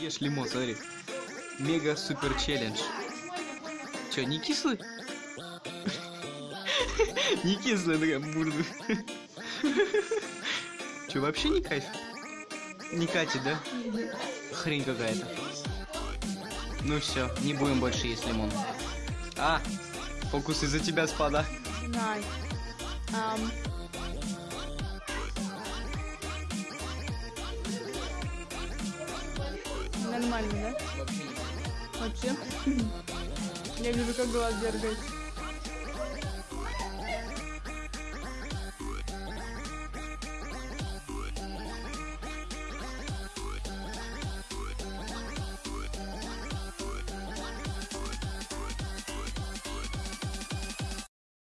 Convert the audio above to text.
Ешь лимон, смотри. Мега супер челлендж. Че, не кислый? Не кислый, такая бурда. Че, вообще не кайф? Не катит, да? Хрень какая-то. Ну все, не будем больше есть лимон. А, фокус из-за тебя спада. Nice. Um... Нормально, да? Вообще? Я вижу, как глаз дергается.